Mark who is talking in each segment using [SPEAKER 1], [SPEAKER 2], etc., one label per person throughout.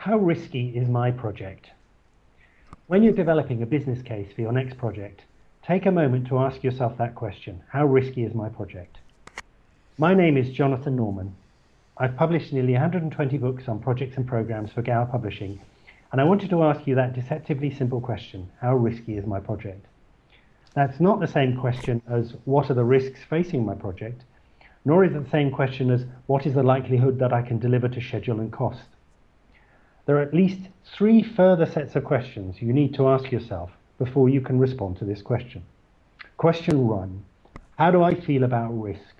[SPEAKER 1] How risky is my project? When you're developing a business case for your next project, take a moment to ask yourself that question. How risky is my project? My name is Jonathan Norman. I've published nearly 120 books on projects and programs for Gower Publishing, and I wanted to ask you that deceptively simple question. How risky is my project? That's not the same question as what are the risks facing my project, nor is it the same question as what is the likelihood that I can deliver to schedule and cost. There are at least three further sets of questions you need to ask yourself before you can respond to this question. Question one, how do I feel about risk?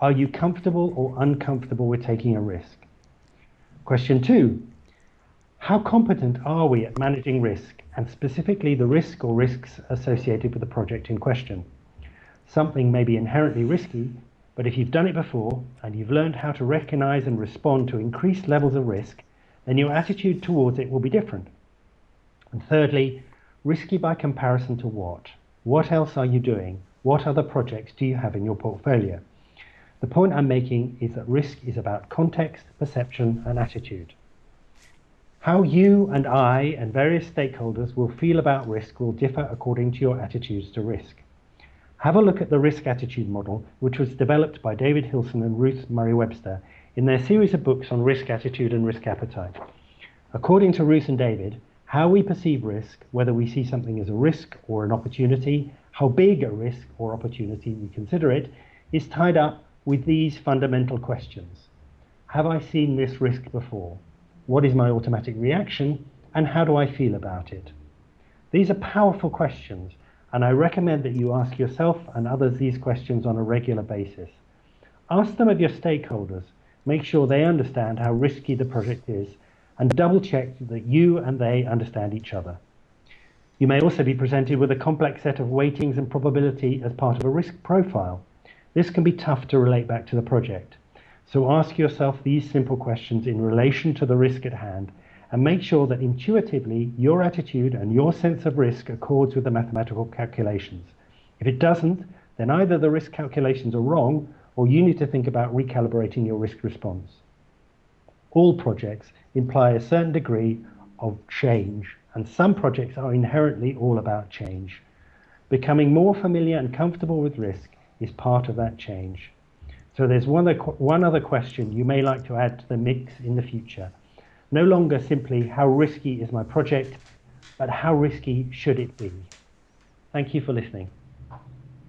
[SPEAKER 1] Are you comfortable or uncomfortable with taking a risk? Question two, how competent are we at managing risk and specifically the risk or risks associated with the project in question? Something may be inherently risky, but if you've done it before and you've learned how to recognize and respond to increased levels of risk, then your attitude towards it will be different. And thirdly, risky by comparison to what? What else are you doing? What other projects do you have in your portfolio? The point I'm making is that risk is about context, perception, and attitude. How you and I and various stakeholders will feel about risk will differ according to your attitudes to risk. Have a look at the risk attitude model, which was developed by David Hillson and Ruth Murray Webster in their series of books on risk attitude and risk appetite. According to Ruth and David, how we perceive risk, whether we see something as a risk or an opportunity, how big a risk or opportunity we consider it, is tied up with these fundamental questions. Have I seen this risk before? What is my automatic reaction? And how do I feel about it? These are powerful questions, and I recommend that you ask yourself and others these questions on a regular basis. Ask them of your stakeholders Make sure they understand how risky the project is and double check that you and they understand each other. You may also be presented with a complex set of weightings and probability as part of a risk profile. This can be tough to relate back to the project. So ask yourself these simple questions in relation to the risk at hand and make sure that intuitively your attitude and your sense of risk accords with the mathematical calculations. If it doesn't, then either the risk calculations are wrong or you need to think about recalibrating your risk response. All projects imply a certain degree of change, and some projects are inherently all about change. Becoming more familiar and comfortable with risk is part of that change. So there's one other, one other question you may like to add to the mix in the future. No longer simply how risky is my project, but how risky should it be? Thank you for listening.